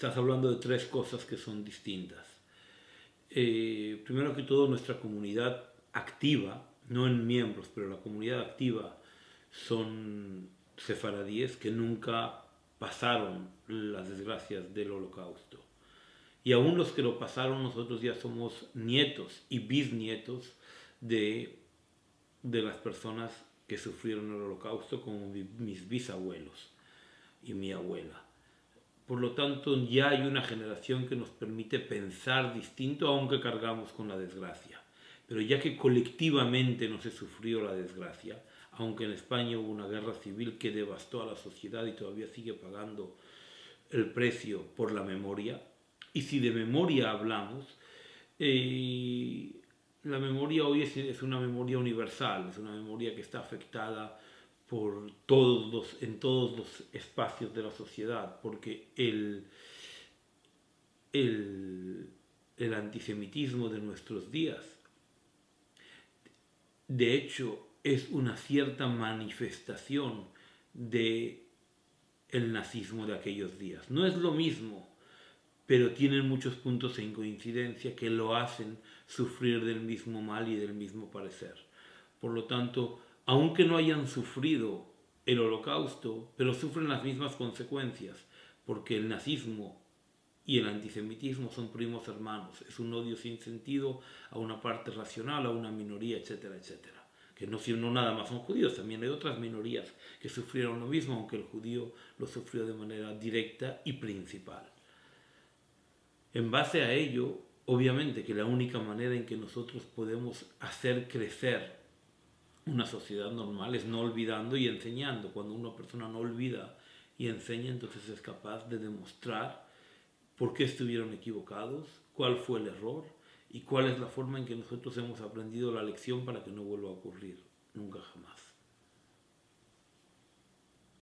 estás hablando de tres cosas que son distintas. Eh, primero que todo, nuestra comunidad activa, no en miembros, pero la comunidad activa son sefaradíes que nunca pasaron las desgracias del holocausto. Y aún los que lo pasaron, nosotros ya somos nietos y bisnietos de, de las personas que sufrieron el holocausto, como mis bisabuelos y mi abuela. Por lo tanto, ya hay una generación que nos permite pensar distinto, aunque cargamos con la desgracia. Pero ya que colectivamente no se sufrió la desgracia, aunque en España hubo una guerra civil que devastó a la sociedad y todavía sigue pagando el precio por la memoria, y si de memoria hablamos, eh, la memoria hoy es, una memoria universal, es una memoria que está afectada por todos los, en todos los espacios de la sociedad, porque el, el, el antisemitismo de nuestros días, de hecho, es una cierta manifestación de el nazismo de aquellos días. No es lo mismo, pero tienen muchos puntos en coincidencia que lo hacen sufrir del mismo mal y del mismo parecer. Por lo tanto, aunque no hayan sufrido el holocausto, pero sufren las mismas consecuencias, porque el nazismo y el antisemitismo son primos hermanos, es un odio sin sentido a una parte racional, a una minoría, etcétera, etcétera que no, no nada más son judíos, también hay otras minorías que sufrieron lo mismo, aunque el judío lo sufrió de manera directa y principal. En base a ello, obviamente que la única manera en que nosotros podemos hacer crecer una sociedad normal es no olvidando y enseñando. Cuando una persona no olvida y enseña, entonces es capaz de demostrar por qué estuvieron equivocados, cuál fue el error y cuál es la forma en que nosotros hemos aprendido la lección para que no vuelva a ocurrir.